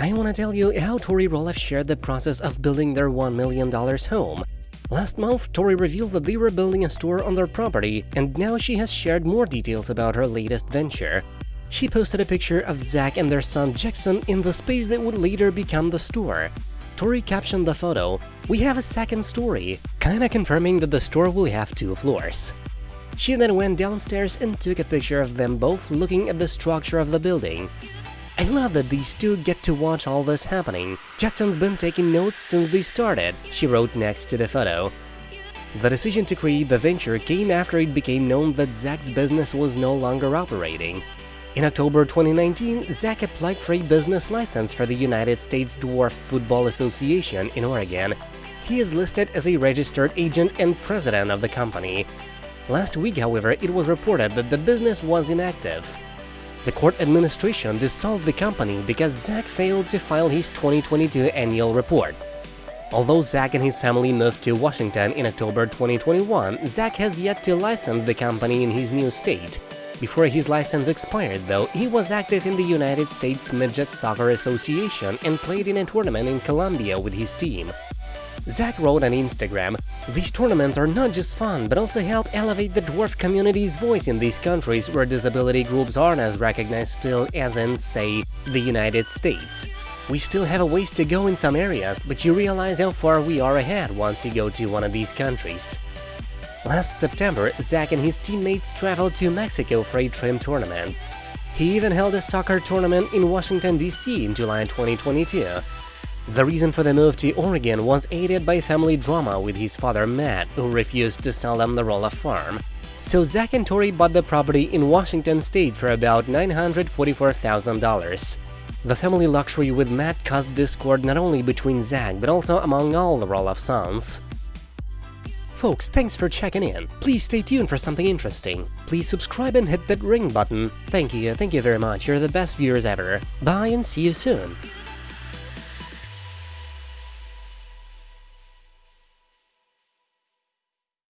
I want to tell you how Tori Roloff shared the process of building their $1 million home. Last month, Tori revealed that they were building a store on their property, and now she has shared more details about her latest venture. She posted a picture of Zach and their son Jackson in the space that would later become the store. Tori captioned the photo, We have a second story, kinda confirming that the store will have two floors. She then went downstairs and took a picture of them both looking at the structure of the building. I love that these two get to watch all this happening. Jackson's been taking notes since they started, she wrote next to the photo. The decision to create the venture came after it became known that Zach's business was no longer operating. In October 2019, Zach applied for a business license for the United States Dwarf Football Association in Oregon. He is listed as a registered agent and president of the company. Last week, however, it was reported that the business was inactive. The court administration dissolved the company because Zach failed to file his 2022 annual report. Although Zach and his family moved to Washington in October 2021, Zach has yet to license the company in his new state. Before his license expired, though, he was active in the United States Midget Soccer Association and played in a tournament in Colombia with his team. Zach wrote on Instagram, These tournaments are not just fun, but also help elevate the dwarf community's voice in these countries where disability groups aren't as recognized still as in, say, the United States. We still have a ways to go in some areas, but you realize how far we are ahead once you go to one of these countries. Last September, Zach and his teammates traveled to Mexico for a trim tournament. He even held a soccer tournament in Washington, D.C. in July 2022. The reason for the move to Oregon was aided by family drama with his father Matt, who refused to sell them the Roloff farm. So Zach and Tori bought the property in Washington state for about $944,000. The family luxury with Matt caused discord not only between Zach but also among all the Roloff sons. Folks, thanks for checking in. Please stay tuned for something interesting. Please subscribe and hit that ring button. Thank you, thank you very much, you're the best viewers ever. Bye and see you soon.